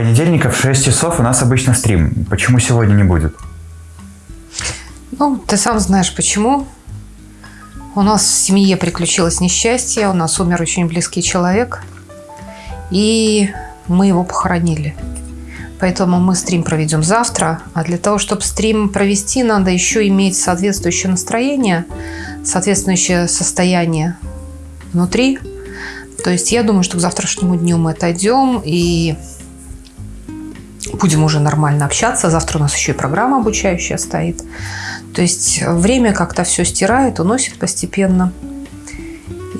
понедельника в 6 часов у нас обычно стрим. Почему сегодня не будет? Ну, ты сам знаешь почему. У нас в семье приключилось несчастье, у нас умер очень близкий человек, и мы его похоронили. Поэтому мы стрим проведем завтра. А для того, чтобы стрим провести, надо еще иметь соответствующее настроение, соответствующее состояние внутри. То есть я думаю, что к завтрашнему дню мы отойдем и будем уже нормально общаться. Завтра у нас еще и программа обучающая стоит. То есть время как-то все стирает, уносит постепенно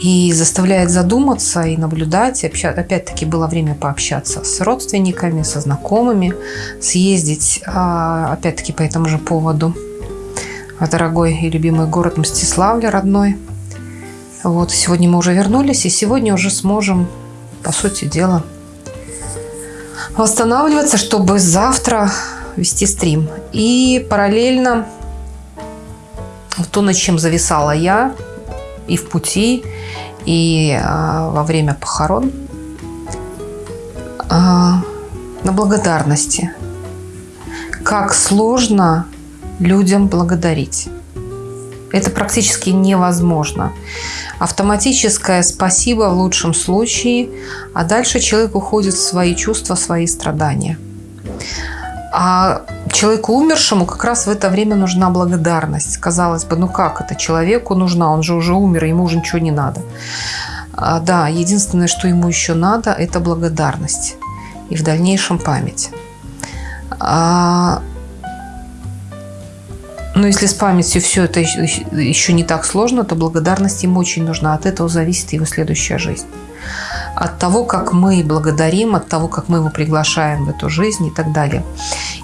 и заставляет задуматься и наблюдать. Опять-таки было время пообщаться с родственниками, со знакомыми, съездить, а, опять-таки по этому же поводу, в дорогой и любимый город Мстиславль, родной. Вот, сегодня мы уже вернулись, и сегодня уже сможем, по сути дела, восстанавливаться, чтобы завтра вести стрим. И параллельно то, над чем зависала я и в пути, и а, во время похорон, а, на благодарности. Как сложно людям благодарить. Это практически невозможно. Автоматическое спасибо в лучшем случае, а дальше человек уходит в свои чувства, в свои страдания. А человеку умершему как раз в это время нужна благодарность. Казалось бы, ну как это человеку нужна? Он же уже умер, ему уже ничего не надо. А, да, единственное, что ему еще надо, это благодарность. И в дальнейшем память. А, но если с памятью все это еще не так сложно, то благодарность ему очень нужна. От этого зависит его следующая жизнь от того, как мы благодарим, от того, как мы его приглашаем в эту жизнь и так далее.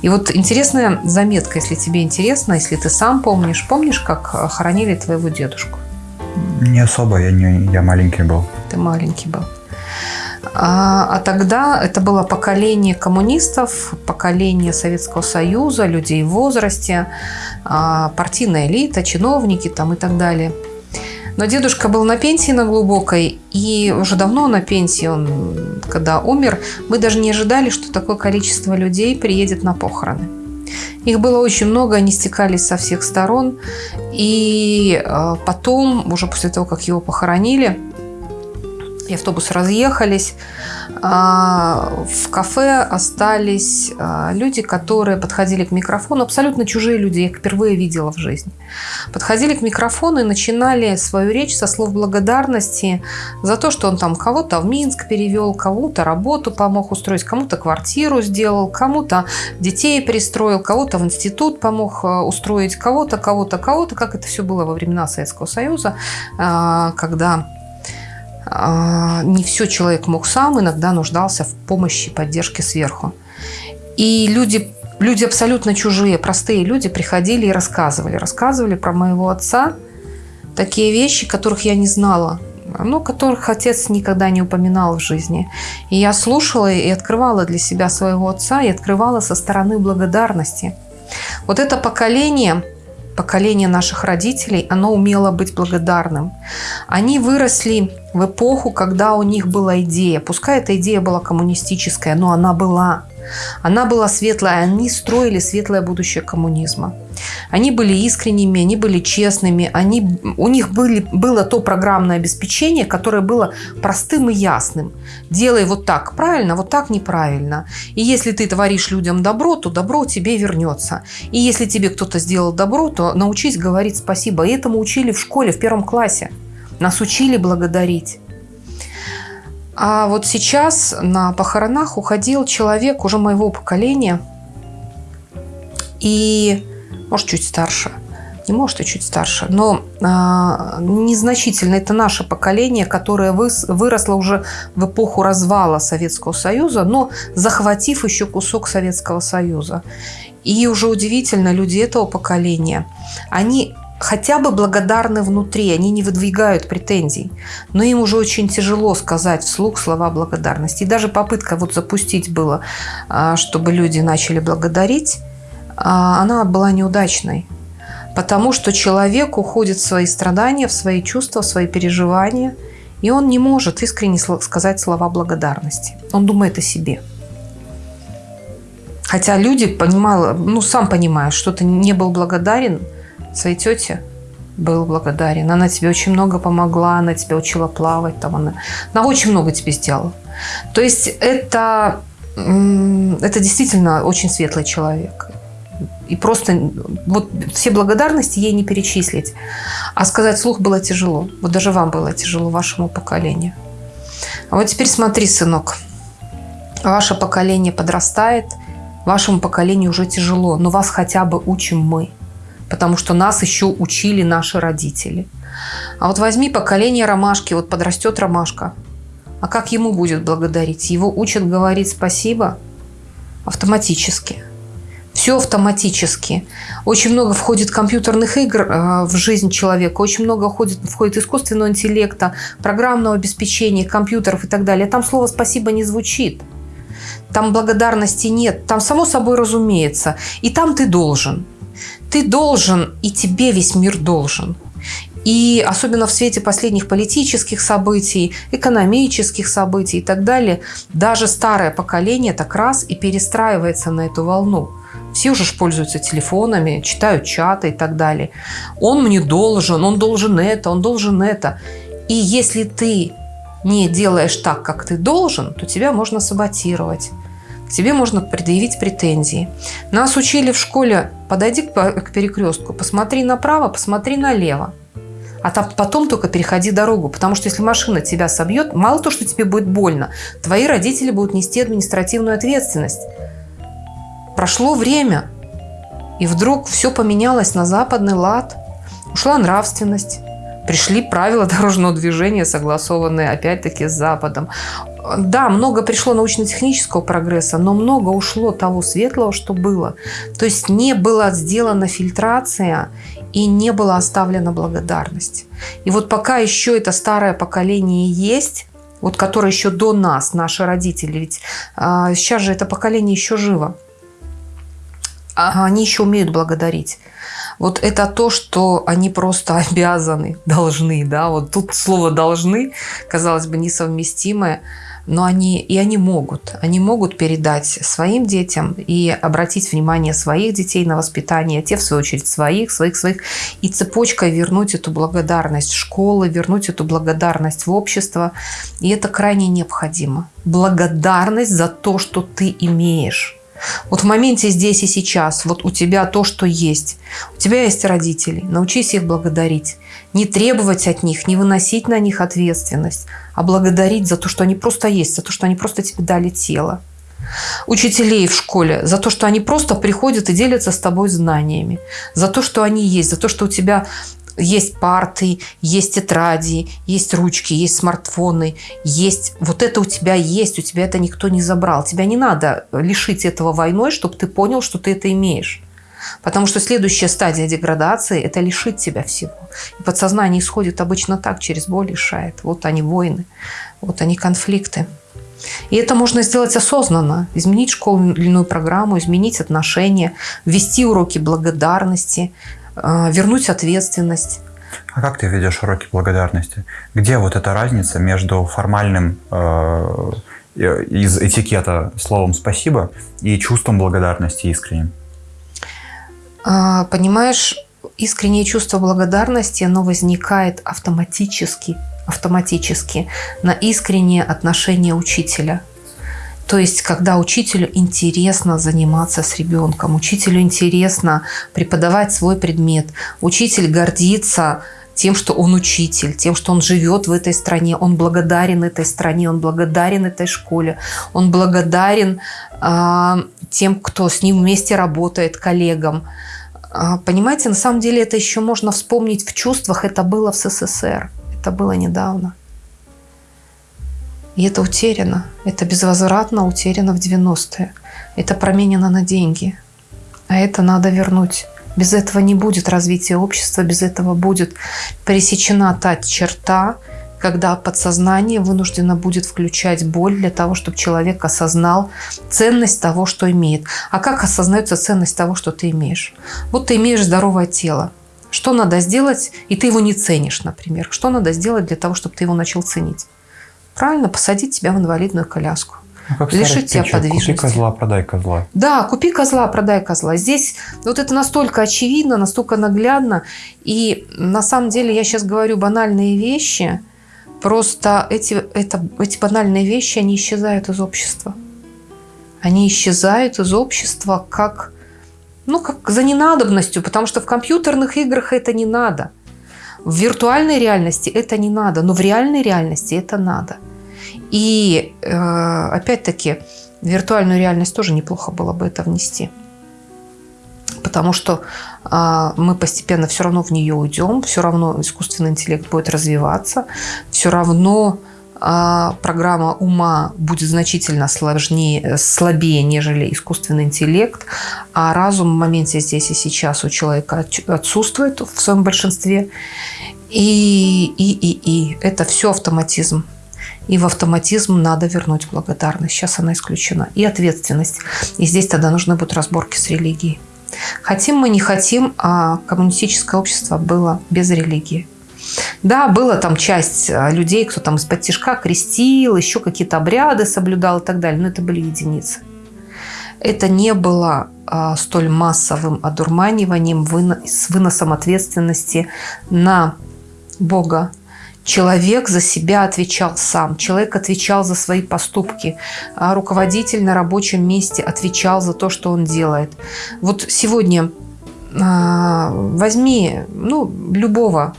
И вот интересная заметка, если тебе интересно, если ты сам помнишь, помнишь, как хоронили твоего дедушку? Не особо, я, не, я маленький был. Ты маленький был. А, а тогда это было поколение коммунистов, поколение Советского Союза, людей в возрасте, а, партийная элита, чиновники там и так далее – но дедушка был на пенсии на глубокой, и уже давно на пенсии он, когда умер, мы даже не ожидали, что такое количество людей приедет на похороны. Их было очень много, они стекались со всех сторон. И э, потом, уже после того, как его похоронили, и автобусы разъехались. А, в кафе остались а, люди, которые подходили к микрофону, абсолютно чужие люди, я их впервые видела в жизни. Подходили к микрофону и начинали свою речь со слов благодарности за то, что он там кого-то в Минск перевел, кому-то работу помог устроить, кому-то квартиру сделал, кому-то детей пристроил, кого-то в институт помог а, устроить, кого-то, кого-то, кого-то, как это все было во времена Советского Союза, когда не все человек мог сам, иногда нуждался в помощи, поддержке сверху. И люди, люди абсолютно чужие, простые люди приходили и рассказывали. Рассказывали про моего отца такие вещи, которых я не знала, но которых отец никогда не упоминал в жизни. И я слушала и открывала для себя своего отца, и открывала со стороны благодарности. Вот это поколение поколение наших родителей, оно умело быть благодарным. Они выросли в эпоху, когда у них была идея. Пускай эта идея была коммунистическая, но она была. Она была светлая, они строили светлое будущее коммунизма. Они были искренними, они были честными, они, у них были, было то программное обеспечение, которое было простым и ясным. Делай вот так правильно, вот так неправильно. И если ты творишь людям добро, то добро тебе вернется. И если тебе кто-то сделал добро, то научись говорить спасибо. И этому учили в школе в первом классе. Нас учили благодарить. А вот сейчас на похоронах уходил человек уже моего поколения. И может, чуть старше. Не может, и чуть старше. Но э, незначительно. Это наше поколение, которое выс, выросло уже в эпоху развала Советского Союза, но захватив еще кусок Советского Союза. И уже удивительно, люди этого поколения, они хотя бы благодарны внутри, они не выдвигают претензий. Но им уже очень тяжело сказать вслух слова благодарности. И даже попытка вот запустить было, а, чтобы люди начали благодарить, а, она была неудачной. Потому что человек уходит в свои страдания, в свои чувства, в свои переживания, и он не может искренне сказать слова благодарности. Он думает о себе. Хотя люди понимали, ну, сам понимаешь, что ты не был благодарен своей тете, был благодарен. Она тебе очень много помогла, она тебя учила плавать, там она, она очень много тебе сделала. То есть это, это действительно очень светлый человек. И просто вот все благодарности ей не перечислить. А сказать слух было тяжело. Вот даже вам было тяжело, вашему поколению. А вот теперь смотри, сынок. Ваше поколение подрастает, вашему поколению уже тяжело, но вас хотя бы учим мы. Потому что нас еще учили наши родители. А вот возьми поколение ромашки, вот подрастет ромашка. А как ему будет благодарить? Его учат говорить спасибо автоматически все автоматически. Очень много входит компьютерных игр э, в жизнь человека, очень много входит, входит искусственного интеллекта, программного обеспечения, компьютеров и так далее. Там слово «спасибо» не звучит. Там благодарности нет. Там само собой разумеется. И там ты должен. Ты должен, и тебе весь мир должен. И особенно в свете последних политических событий, экономических событий и так далее, даже старое поколение так раз и перестраивается на эту волну. Все уже пользуются телефонами, читают чаты и так далее. Он мне должен, он должен это, он должен это. И если ты не делаешь так, как ты должен, то тебя можно саботировать. Тебе можно предъявить претензии. Нас учили в школе, подойди к перекрестку, посмотри направо, посмотри налево. А там потом только переходи дорогу, потому что если машина тебя собьет, мало то, что тебе будет больно, твои родители будут нести административную ответственность. Прошло время, и вдруг все поменялось на западный лад. Ушла нравственность. Пришли правила дорожного движения, согласованные опять-таки с Западом. Да, много пришло научно-технического прогресса, но много ушло того светлого, что было. То есть не была сделана фильтрация и не была оставлена благодарность. И вот пока еще это старое поколение есть, вот которое еще до нас, наши родители, ведь а, сейчас же это поколение еще живо, а они еще умеют благодарить. Вот это то, что они просто обязаны, должны, да, вот тут слово «должны», казалось бы, несовместимое, но они, и они могут, они могут передать своим детям и обратить внимание своих детей на воспитание, те, в свою очередь, своих, своих, своих, и цепочкой вернуть эту благодарность школы, вернуть эту благодарность в общество, и это крайне необходимо. Благодарность за то, что ты имеешь. Вот в моменте здесь и сейчас, вот у тебя то, что есть. У тебя есть родители, научись их благодарить. Не требовать от них, не выносить на них ответственность, а благодарить за то, что они просто есть, за то, что они просто тебе дали тело. Учителей в школе за то, что они просто приходят и делятся с тобой знаниями, за то, что они есть, за то, что у тебя есть парты, есть тетради, есть ручки, есть смартфоны, есть... Вот это у тебя есть, у тебя это никто не забрал. Тебя не надо лишить этого войной, чтобы ты понял, что ты это имеешь. Потому что следующая стадия деградации – это лишить тебя всего. И подсознание исходит обычно так, через боль решает. Вот они войны, вот они конфликты. И это можно сделать осознанно. Изменить школьную программу, изменить отношения, ввести уроки благодарности – вернуть ответственность. А как ты ведешь уроки благодарности? Где вот эта разница между формальным э, из этикета словом «спасибо» и чувством благодарности искренним? А, понимаешь, искреннее чувство благодарности, оно возникает автоматически, автоматически на искреннее отношение учителя – то есть, когда учителю интересно заниматься с ребенком, учителю интересно преподавать свой предмет, учитель гордится тем, что он учитель, тем, что он живет в этой стране, он благодарен этой стране, он благодарен этой школе, он благодарен э, тем, кто с ним вместе работает, коллегам. Э, понимаете, на самом деле это еще можно вспомнить в чувствах, это было в СССР, это было недавно. И это утеряно. Это безвозвратно утеряно в 90-е. Это променено на деньги. А это надо вернуть. Без этого не будет развития общества, без этого будет пересечена та черта, когда подсознание вынуждено будет включать боль для того, чтобы человек осознал ценность того, что имеет. А как осознается ценность того, что ты имеешь? Вот ты имеешь здоровое тело. Что надо сделать, и ты его не ценишь, например. Что надо сделать для того, чтобы ты его начал ценить? Правильно, посадить тебя в инвалидную коляску. Ну, как лишить тебя притча, Купи подвижности. козла, продай козла. Да, купи козла, продай козла. Здесь вот это настолько очевидно, настолько наглядно. И на самом деле я сейчас говорю банальные вещи. Просто эти, это, эти банальные вещи, они исчезают из общества. Они исчезают из общества как, ну, как за ненадобностью, потому что в компьютерных играх это не надо. В виртуальной реальности это не надо, но в реальной реальности это надо. И э, опять-таки виртуальную реальность тоже неплохо было бы это внести. Потому что а, мы постепенно все равно в нее уйдем, все равно искусственный интеллект будет развиваться, все равно программа ума будет значительно сложнее, слабее, нежели искусственный интеллект, а разум в моменте здесь и сейчас у человека от- отсутствует в своем большинстве. И, и, и, и это все автоматизм. И в автоматизм надо вернуть благодарность. Сейчас она исключена. И ответственность. И здесь тогда нужны будут разборки с религией. Хотим мы, не хотим, а коммунистическое общество было без религии. Да, была там часть а, людей, кто там из-под тяжка крестил, еще какие-то обряды соблюдал и так далее, но это были единицы. Это не было а, столь массовым одурманиванием выно- с выносом ответственности на Бога. Человек за себя отвечал сам, человек отвечал за свои поступки, а руководитель на рабочем месте отвечал за то, что он делает. Вот сегодня а, возьми ну, любого,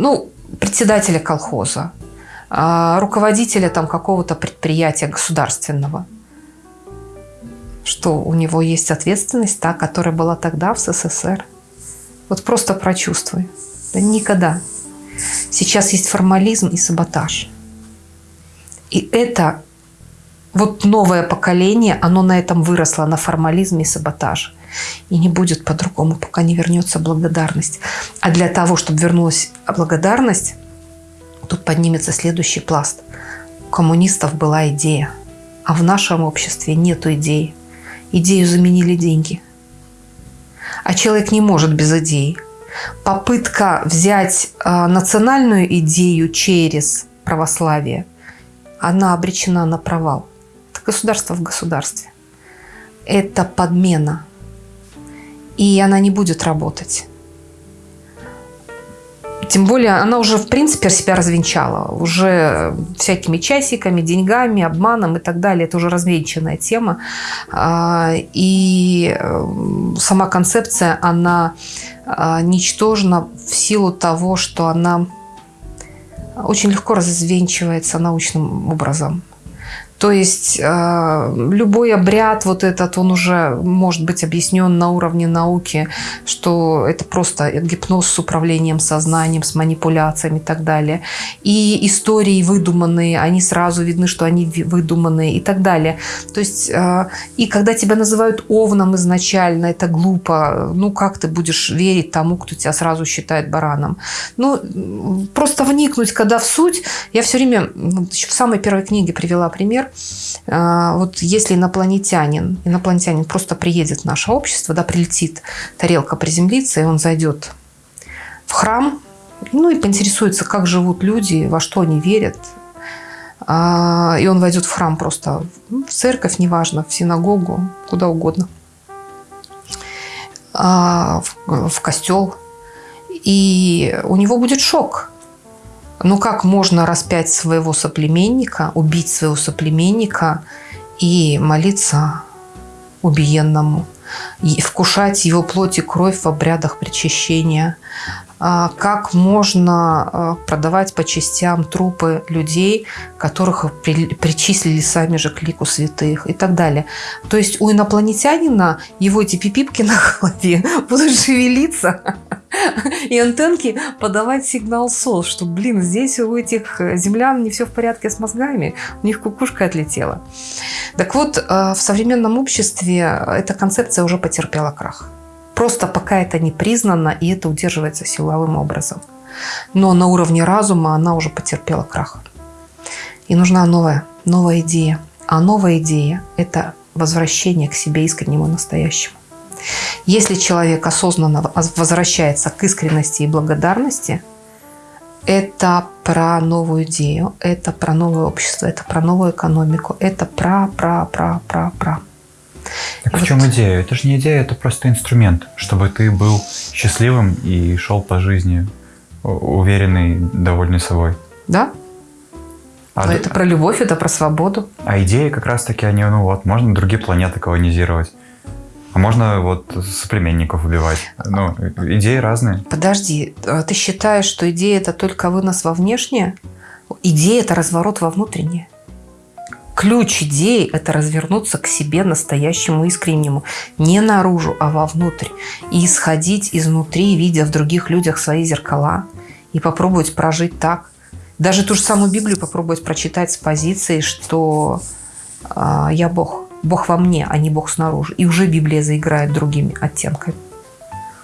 ну, председателя колхоза, а, руководителя там какого-то предприятия государственного. Что у него есть ответственность, та, которая была тогда в СССР. Вот просто прочувствуй. Да никогда. Сейчас есть формализм и саботаж. И это вот новое поколение, оно на этом выросло, на формализме и саботаже. И не будет по-другому, пока не вернется благодарность. А для того, чтобы вернулась благодарность, тут поднимется следующий пласт. У коммунистов была идея, а в нашем обществе нету идеи. Идею заменили деньги. А человек не может без идеи. Попытка взять э, национальную идею через православие, она обречена на провал. Это государство в государстве. Это подмена. И она не будет работать. Тем более она уже, в принципе, себя развенчала. Уже всякими часиками, деньгами, обманом и так далее. Это уже развенчанная тема. А, И э, сама концепция, она а, ничтожна в силу того, что она очень легко развенчивается научным образом. То есть э, любой обряд вот этот, он уже может быть объяснен на уровне науки, что это просто гипноз с управлением сознанием, с манипуляциями и так далее. И истории выдуманные, они сразу видны, что они выдуманные и так далее. То есть э, и когда тебя называют овном изначально, это глупо. Ну как ты будешь верить тому, кто тебя сразу считает бараном? Ну просто вникнуть, когда в суть. Я все время ну, в самой первой книге привела пример. А, Вот если инопланетянин, инопланетянин просто приедет в наше общество, да, прилетит, тарелка приземлится, и он зайдет в храм, ну и поинтересуется, как живут люди, во что они верят. А, И он войдет в храм просто, в церковь, неважно, в синагогу, куда угодно, А, в костел. И у него будет шок. Ну как можно распять своего соплеменника, убить своего соплеменника и молиться убиенному, и вкушать его плоть и кровь в обрядах причащения? А Как можно а, продавать по частям трупы людей, которых при- причислили сами же к лику святых и так далее? То есть у инопланетянина его эти пипипки на голове будут шевелиться, и антенки подавать сигнал СОС, что, блин, здесь у этих э, землян не все в порядке с мозгами, у них кукушка отлетела. Так вот, э, в современном обществе эта концепция уже потерпела крах. Просто пока это не признано, и это удерживается силовым образом. Но на уровне разума она уже потерпела крах. И нужна новая, новая идея. А новая идея – это возвращение к себе искреннему настоящему. Если человек осознанно возвращается к искренности и благодарности, Это про новую идею, это про новое общество, это про новую экономику, это про, про, про, про, про. Так и в вот... чем идея? Это же не идея, это просто инструмент, чтобы ты был счастливым и шел по жизни уверенный, довольный собой. Да? А Но это про любовь, это про свободу. А идеи как раз-таки, они, ну вот, можно другие планеты колонизировать. Можно вот соплеменников убивать. Ну, идеи разные. Подожди, а ты считаешь, что идея это только вынос во внешнее? Идея это разворот во внутреннее. Ключ идеи – это развернуться к себе настоящему искреннему. Не наружу, а вовнутрь. И исходить изнутри, видя в других людях свои зеркала. И попробовать прожить так. Даже ту же самую Библию попробовать прочитать с позиции, что э, я Бог. Бог во мне, а не Бог снаружи. И уже Библия заиграет другими оттенками.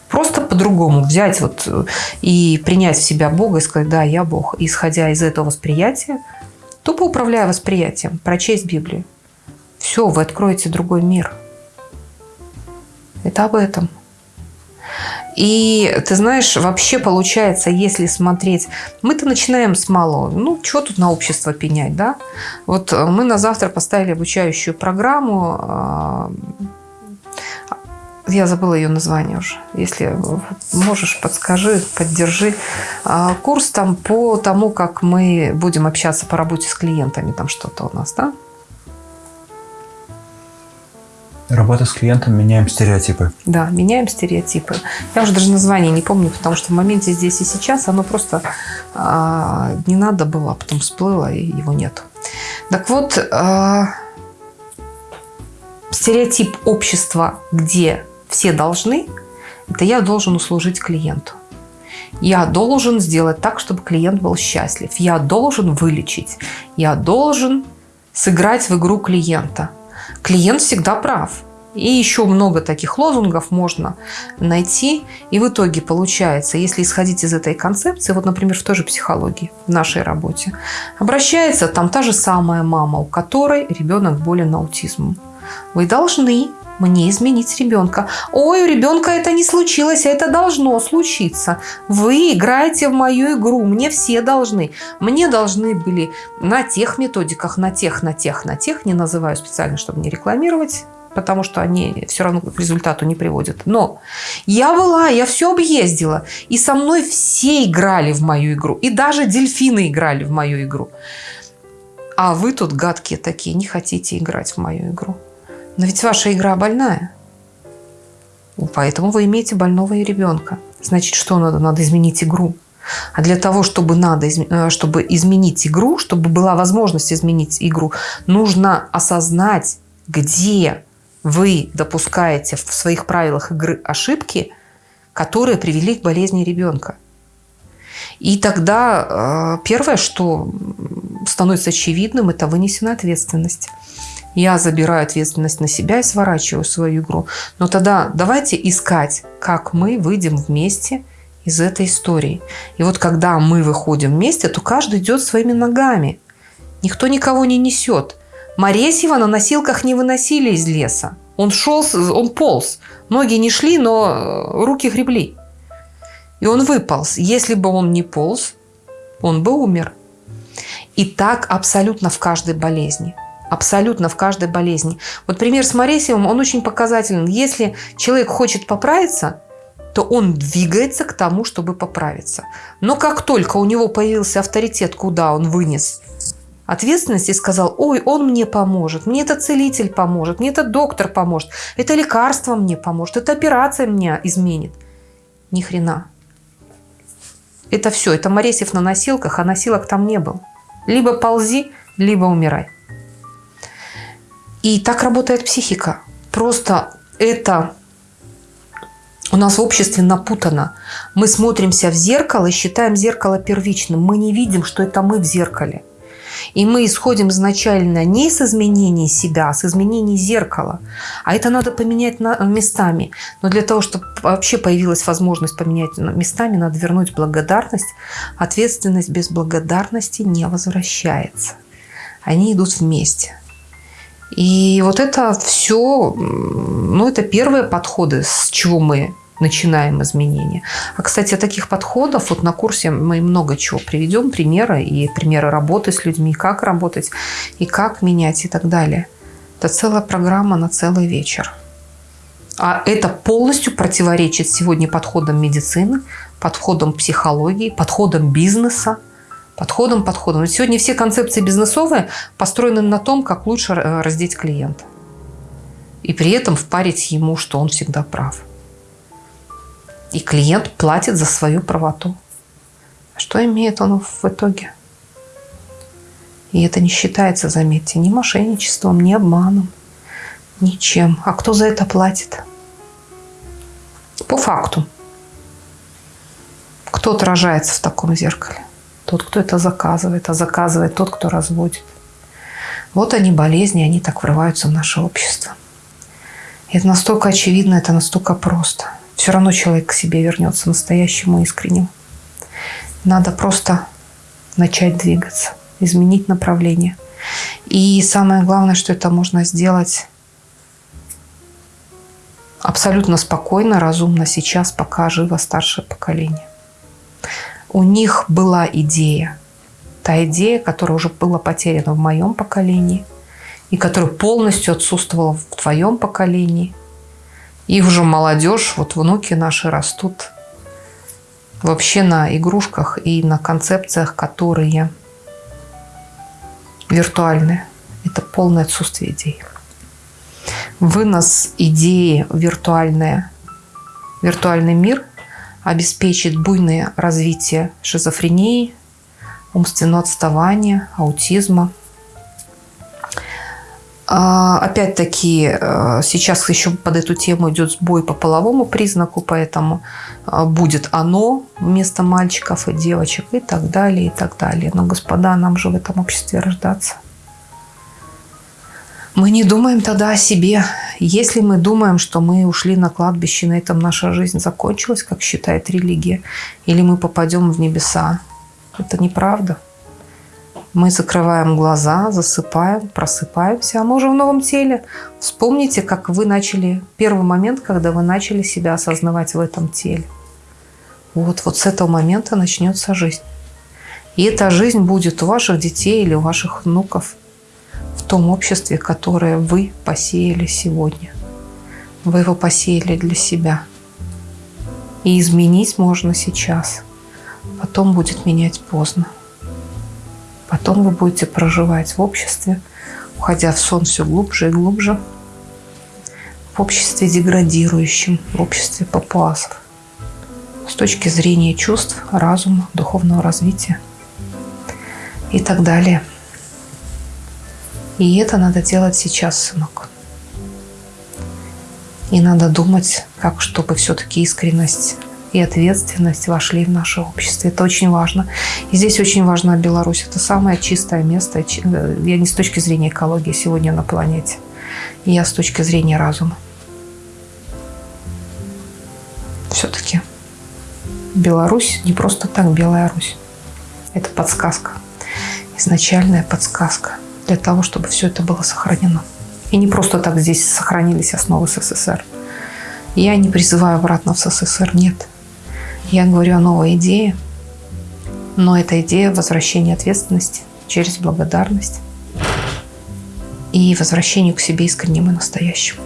Просто по-другому взять вот э, и принять в себя Бога и сказать, да, я Бог. И исходя из этого восприятия, тупо управляя восприятием, прочесть Библию. Все, вы откроете другой мир. Это об этом. И ты знаешь, вообще получается, если смотреть, мы-то начинаем с малого. Ну, что тут на общество пенять, да? Вот э, мы на завтра поставили обучающую программу. А, я забыла ее название уже. Если можешь, подскажи, поддержи. А, курс там по тому, как мы будем общаться по работе с клиентами. Там что-то у нас, да? Работа с клиентом, меняем стереотипы. Да, меняем стереотипы. Я уже даже название не помню, потому что в моменте здесь и сейчас оно просто а, не надо было, а потом всплыло, и его нет. Так вот, а, стереотип общества, где все должны, это я должен услужить клиенту. Я должен сделать так, чтобы клиент был счастлив. Я должен вылечить. Я должен сыграть в игру клиента – клиент всегда прав. И еще много таких лозунгов можно найти. И в итоге получается, если исходить из этой концепции, вот, например, в той же психологии, в нашей работе, обращается там та же самая мама, у которой ребенок болен аутизмом. Вы должны мне изменить ребенка. Ой, у ребенка это не случилось, а это должно случиться. Вы играете в мою игру, мне все должны. Мне должны были на тех методиках, на тех, на тех, на тех, не называю специально, чтобы не рекламировать, потому что они все равно к результату не приводят. Но я была, я все объездила, и со мной все играли в мою игру, и даже дельфины играли в мою игру. А вы тут гадкие такие, не хотите играть в мою игру. Но ведь ваша игра больная. Поэтому вы имеете больного и ребенка. Значит, что надо? Надо изменить игру. А для того, чтобы, надо, э, чтобы изменить игру, чтобы была возможность изменить игру, нужно осознать, где вы допускаете в своих правилах игры ошибки, которые привели к болезни ребенка. И тогда э, первое, что становится очевидным, это вынесена ответственность я забираю ответственность на себя и сворачиваю свою игру. Но тогда давайте искать, как мы выйдем вместе из этой истории. И вот когда мы выходим вместе, то каждый идет своими ногами. Никто никого не несет. Моресьева на носилках не выносили из леса. Он шел, он полз. Ноги не шли, но э, руки гребли. И он выполз. Если бы он не полз, он бы умер. И так абсолютно в каждой болезни. Абсолютно в каждой болезни. Вот пример с Моресевым, он очень показателен. Если человек хочет поправиться, то он двигается к тому, чтобы поправиться. Но как только у него появился авторитет, куда он вынес ответственность и сказал, ой, он мне поможет, мне это целитель поможет, мне это доктор поможет, это лекарство мне поможет, это операция меня изменит. Ни хрена. Это все, это Моресев на носилках, а носилок там не было. Либо ползи, либо умирай. И так работает психика. Просто это у нас в обществе напутано. Мы смотримся в зеркало и считаем зеркало первичным. Мы не видим, что это мы в зеркале. И мы исходим изначально не с изменений себя, а с изменений зеркала. А это надо поменять местами. Но для того, чтобы вообще появилась возможность поменять местами, надо вернуть благодарность. Ответственность без благодарности не возвращается. Они идут вместе. И вот это все, ну, это первые подходы, с чего мы начинаем изменения. А, кстати, таких подходов, вот на курсе мы много чего приведем, примеры, и примеры работы с людьми, как работать, и как менять, и так далее. Это целая программа на целый вечер. А это полностью противоречит сегодня подходам медицины, подходам психологии, подходам бизнеса, подходам, подходам. Ведь сегодня все концепции бизнесовые построены на том, как лучше э, раздеть клиента. И при этом впарить ему, что он всегда прав. И клиент платит за свою правоту. Что имеет он в итоге? И это не считается, заметьте, ни мошенничеством, ни обманом, ничем. А кто за это платит? По факту. Кто отражается в таком зеркале? Тот, кто это заказывает, а заказывает тот, кто разводит. Вот они болезни, они так врываются в наше общество. И это настолько очевидно, это настолько просто. Все равно человек к себе вернется настоящему искренним. Надо просто начать двигаться, изменить направление. И самое главное, что это можно сделать абсолютно спокойно, разумно сейчас, пока живо старшее поколение. У них была идея, та идея, которая уже была потеряна в моем поколении и которая полностью отсутствовала в твоем поколении. И уже молодежь, вот внуки наши растут вообще на игрушках и на концепциях, которые виртуальные. Это полное отсутствие идей вынос идеи виртуальная, виртуальный мир обеспечит буйное развитие шизофрении, умственного отставания, аутизма. А, опять-таки, э, сейчас еще под эту тему идет сбой по половому признаку, поэтому э, будет оно вместо мальчиков и девочек и так далее, и так далее. Но, господа, нам же в этом обществе рождаться. Мы не думаем тогда о себе. Если мы думаем, что мы ушли на кладбище, на этом наша жизнь закончилась, как считает религия, или мы попадем в небеса, это неправда. Мы закрываем глаза, засыпаем, просыпаемся, а мы уже в новом теле. Вспомните, как вы начали, первый момент, когда вы начали себя осознавать в этом теле. Вот, вот с этого момента начнется жизнь. И эта жизнь будет у ваших детей или у ваших внуков – том обществе, которое вы посеяли сегодня. Вы его посеяли для себя. И изменить можно сейчас. Потом будет менять поздно. Потом вы будете проживать в обществе, уходя в сон все глубже и глубже, в обществе деградирующем, в обществе папуасов. С точки зрения чувств, разума, духовного развития и так далее – и это надо делать сейчас, сынок. И надо думать, как чтобы все-таки искренность и ответственность вошли в наше общество. Это очень важно. И здесь очень важна Беларусь. Это самое чистое место. Э, я не с точки зрения экологии сегодня на планете. Я с точки зрения разума. Все-таки Беларусь не просто так Белая Русь. Это подсказка. Изначальная подсказка для того, чтобы все это было сохранено. И не просто так здесь сохранились основы СССР. Я не призываю обратно в СССР, нет. Я говорю о новой идее, но это идея возвращения ответственности через благодарность и возвращению к себе искреннему и настоящему.